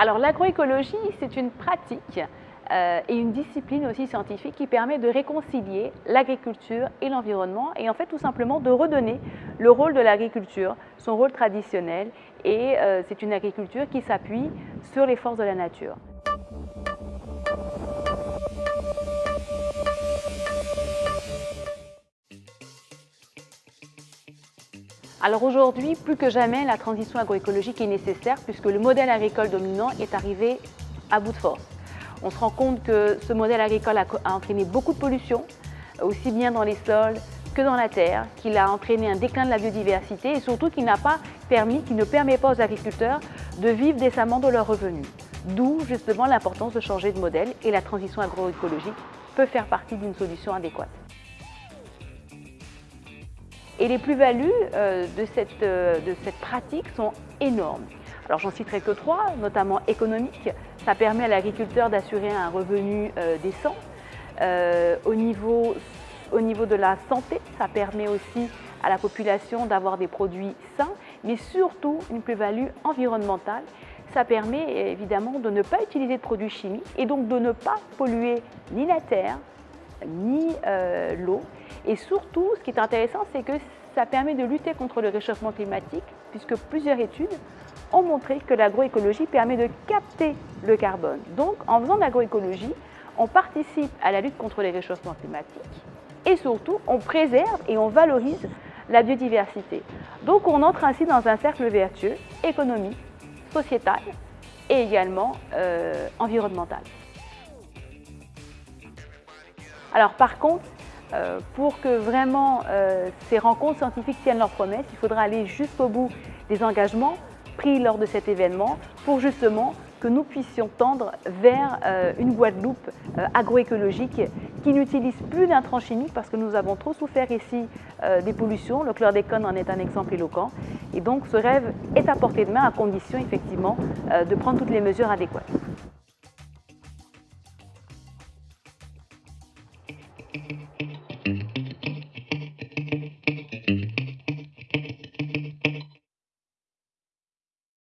Alors l'agroécologie, c'est une pratique euh, et une discipline aussi scientifique qui permet de réconcilier l'agriculture et l'environnement et en fait tout simplement de redonner le rôle de l'agriculture, son rôle traditionnel et euh, c'est une agriculture qui s'appuie sur les forces de la nature. Alors aujourd'hui, plus que jamais, la transition agroécologique est nécessaire puisque le modèle agricole dominant est arrivé à bout de force. On se rend compte que ce modèle agricole a, entraîné beaucoup de pollution, aussi bien dans les sols que dans la terre, qu'il a entraîné un déclin de la biodiversité et surtout qu'il n'a pas permis, qu'il ne permet pas aux agriculteurs de vivre décemment de leurs revenus. D'où justement l'importance de changer de modèle et la transition agroécologique peut faire partie d'une solution adéquate. Et les plus-values euh, euh, de, cette, pratique sont énormes. Alors j'en citerai que trois, notamment économiques. Ça permet à l'agriculteur d'assurer un revenu euh, décent. au, niveau, au niveau de la santé, ça permet aussi à la population d'avoir des produits sains, mais surtout une plus-value environnementale. Ça permet évidemment de ne pas utiliser de produits chimiques et donc de ne pas polluer ni la terre, ni l'eau et surtout, ce qui est intéressant, c'est que ça permet de lutter contre le réchauffement climatique, puisque plusieurs études ont montré que l'agroécologie permet de capter le carbone. Donc, en faisant de l'agroécologie, on participe à la lutte contre les réchauffements climatiques et surtout, on préserve et on valorise la biodiversité. Donc, on entre ainsi dans un cercle vertueux économique, sociétal et également euh, environnemental. Alors par contre, euh, pour que vraiment euh, ces rencontres scientifiques tiennent leurs promesses, il faudra aller jusqu'au bout des engagements pris lors de cet événement pour justement que nous puissions tendre vers euh, une Guadeloupe agroécologique qui n'utilise plus d'intrants chimiques parce que nous avons trop souffert ici des pollutions. Le chlordécone en est un exemple éloquent. Et donc ce rêve est à portée de main à condition effectivement de prendre toutes les mesures adéquates.